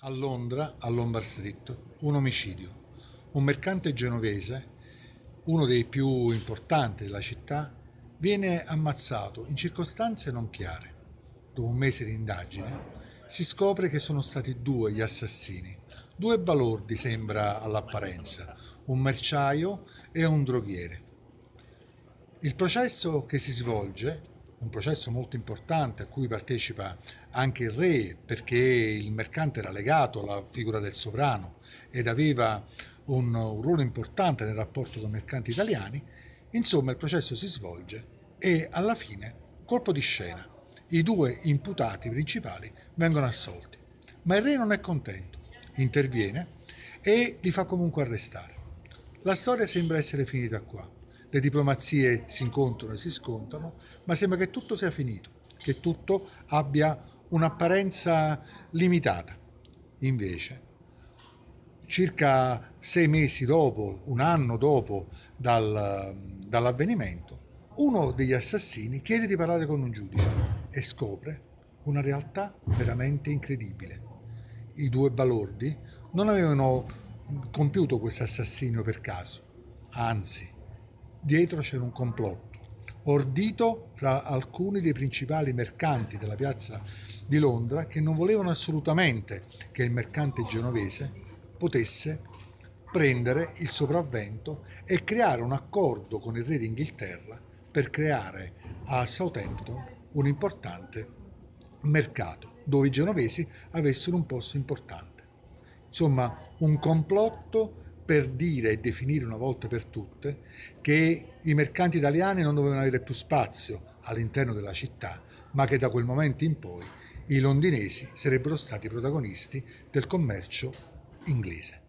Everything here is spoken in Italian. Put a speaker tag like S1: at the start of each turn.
S1: A Londra, a Lombard Street, un omicidio. Un mercante genovese, uno dei più importanti della città, viene ammazzato in circostanze non chiare. Dopo un mese di indagine si scopre che sono stati due gli assassini, due balordi sembra all'apparenza, un merciaio e un droghiere. Il processo che si svolge un processo molto importante a cui partecipa anche il re perché il mercante era legato alla figura del sovrano ed aveva un, un ruolo importante nel rapporto con i mercanti italiani, insomma il processo si svolge e alla fine, colpo di scena, i due imputati principali vengono assolti. Ma il re non è contento, interviene e li fa comunque arrestare. La storia sembra essere finita qua le diplomazie si incontrano e si scontrano, ma sembra che tutto sia finito, che tutto abbia un'apparenza limitata. Invece, circa sei mesi dopo, un anno dopo dal, dall'avvenimento, uno degli assassini chiede di parlare con un giudice e scopre una realtà veramente incredibile. I due balordi non avevano compiuto questo assassinio per caso, anzi dietro c'era un complotto, ordito fra alcuni dei principali mercanti della piazza di Londra che non volevano assolutamente che il mercante genovese potesse prendere il sopravvento e creare un accordo con il re d'Inghilterra per creare a Southampton un importante mercato dove i genovesi avessero un posto importante. Insomma, un complotto per dire e definire una volta per tutte che i mercanti italiani non dovevano avere più spazio all'interno della città, ma che da quel momento in poi i londinesi sarebbero stati protagonisti del commercio inglese.